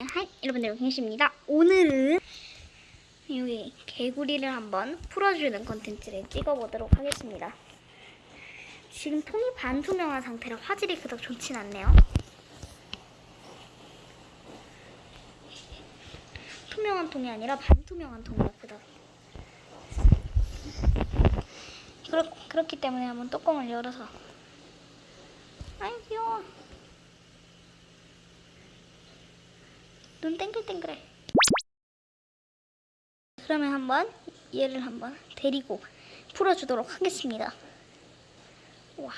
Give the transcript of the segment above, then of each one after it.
Hi 여러분들 반갑습니다. 오늘은 여기 개구리를 한번 풀어주는 컨텐츠를 찍어보도록 하겠습니다. 지금 통이 반투명한 상태라 화질이 그닥 좋진 않네요. 투명한 통이 아니라 반투명한 통이라 그닥. 그렇, 그렇기 때문에 한번 뚜껑을 열어서 아이 귀여워. 눈 땡글땡글해. 그러면 한번 얘를 한번 데리고 풀어주도록 하겠습니다. 와.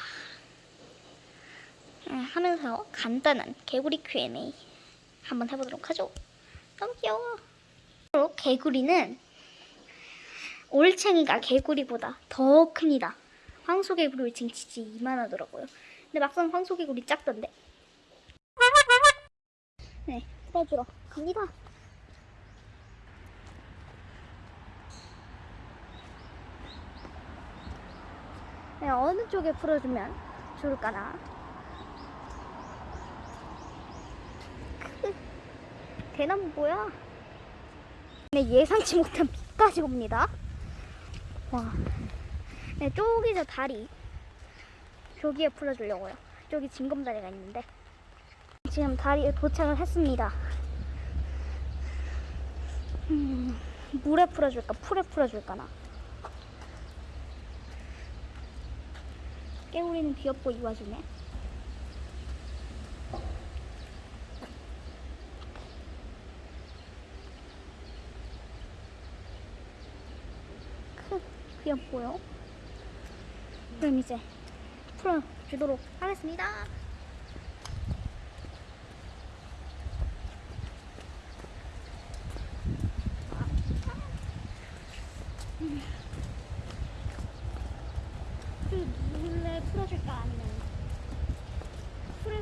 음, 하면서 간단한 개구리 Q&A 한번 해보도록 하죠. 너무 귀여워. 개구리는 올챙이가 개구리보다 더 큽니다. 황소개구리 올챙이 진짜 이만하더라고요. 근데 막상 황소개구리 작던데. 네, 풀어주러 갑니다. 네, 어느 쪽에 풀어주면 좋을까나? 크, 대나무 뭐야? 네, 예상치 못한 비까지 옵니다. 와, 네, 저기서 다리. 저기에 풀어주려고요. 저기 징검다리가 있는데. 지금 다리에 도착을 했습니다. 음, 물에 풀어줄까? 풀에 풀어줄까 나? 깨우리는 귀엽고 이 와중에. 크, 귀엽고요. 그럼 이제 풀어주도록 하겠습니다. 그 물에 풀어줄까 아니면 풀에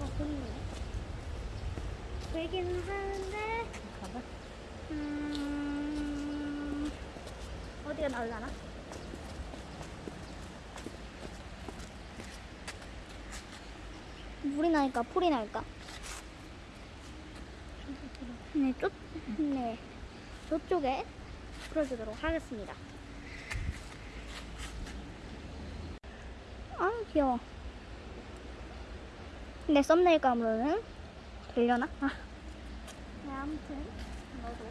약간 고민이네. 되기는 하는데 음, 어디가 나올라나? 물이 나니까 풀이 날까? 네, 쪽, 네, 저쪽에 풀어주도록 하겠습니다. 아 귀여워 근데 썸네일감으로는 되려나? 아. 네 아무튼 너도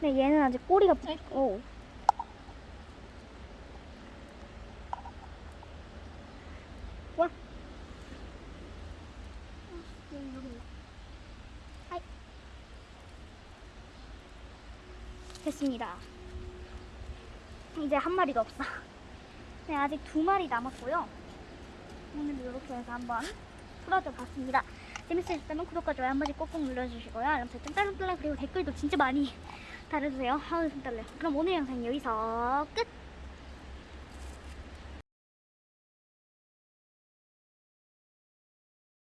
근데 얘는 아직 꼬리가 부... 오. 와 여기 여기 있네. 하이. 됐습니다. 이제 한 마리도 없어. 네, 아직 두 마리 남았고요. 오늘 이렇게 해서 한번 풀어줘 봤습니다. 재밌으셨다면 구독과 좋아요 한 번씩 꼭꼭 눌러주시고요. 알람 설정 딸랑딸랑 그리고 댓글도 진짜 많이 달아주세요. 아우 손 떨려. 그럼 오늘 영상 여기서 끝!